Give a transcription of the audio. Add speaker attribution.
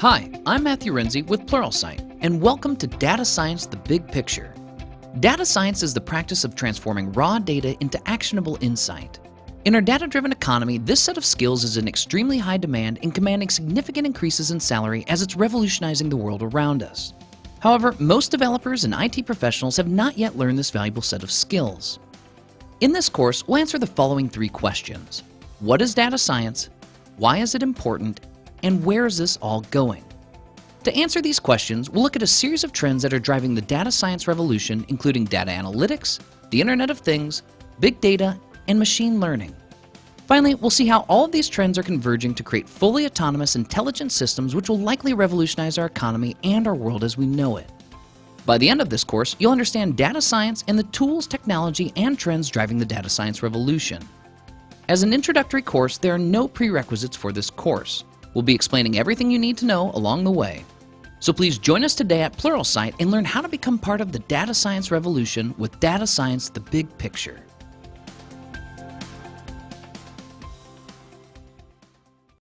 Speaker 1: Hi, I'm Matthew Renze with Pluralsight, and welcome to Data Science The Big Picture. Data science is the practice of transforming raw data into actionable insight. In our data-driven economy, this set of skills is in extremely high demand and commanding significant increases in salary as it's revolutionizing the world around us. However, most developers and IT professionals have not yet learned this valuable set of skills. In this course, we'll answer the following three questions. What is data science? Why is it important? And where is this all going? To answer these questions, we'll look at a series of trends that are driving the data science revolution, including data analytics, the Internet of Things, big data, and machine learning. Finally, we'll see how all of these trends are converging to create fully autonomous, intelligent systems which will likely revolutionize our economy and our world as we know it. By the end of this course, you'll understand data science and the tools, technology, and trends driving the data science revolution. As an introductory course, there are no prerequisites for this course. We'll be explaining everything you need to know along the way. So please join us today at Pluralsight and learn how to become part of the data science revolution with Data Science The Big Picture.